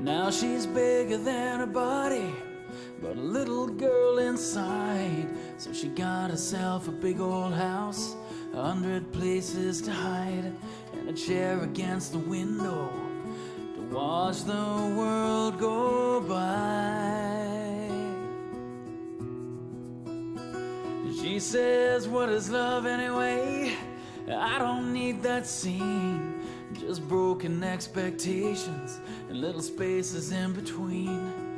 Now she's bigger than her body, but a little girl inside. So she got herself a big old house, a hundred places to hide, and a chair against the window to watch the world go by. She says, What is love anyway? I don't that scene. Just broken expectations and little spaces in between.